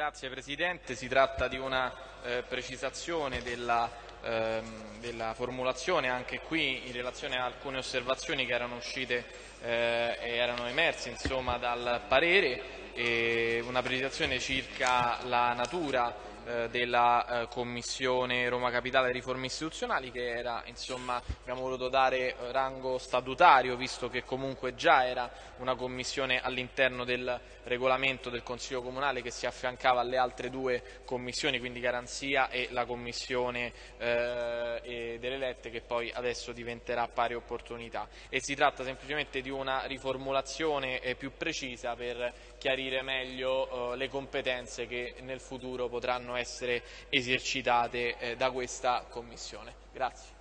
Grazie Presidente, si tratta di una eh, precisazione della, ehm, della, formulazione. Anche qui in relazione a alcune osservazioni che erano uscite eh, e erano emerse insomma, dal parere e una precisazione circa la natura eh, della eh, Commissione Roma Capitale Riforme Istituzionali che era, insomma, abbiamo voluto dare eh, rango statutario visto che comunque già era una commissione all'interno del regolamento del Consiglio Comunale che si affiancava alle altre due commissioni, quindi Garanzia e la Commissione eh, delle Lette che poi adesso diventerà pari opportunità e si tratta semplicemente di una riformulazione eh, più precisa per chiarire meglio eh, le competenze che nel futuro potranno essere esercitate eh, da questa Commissione. Grazie.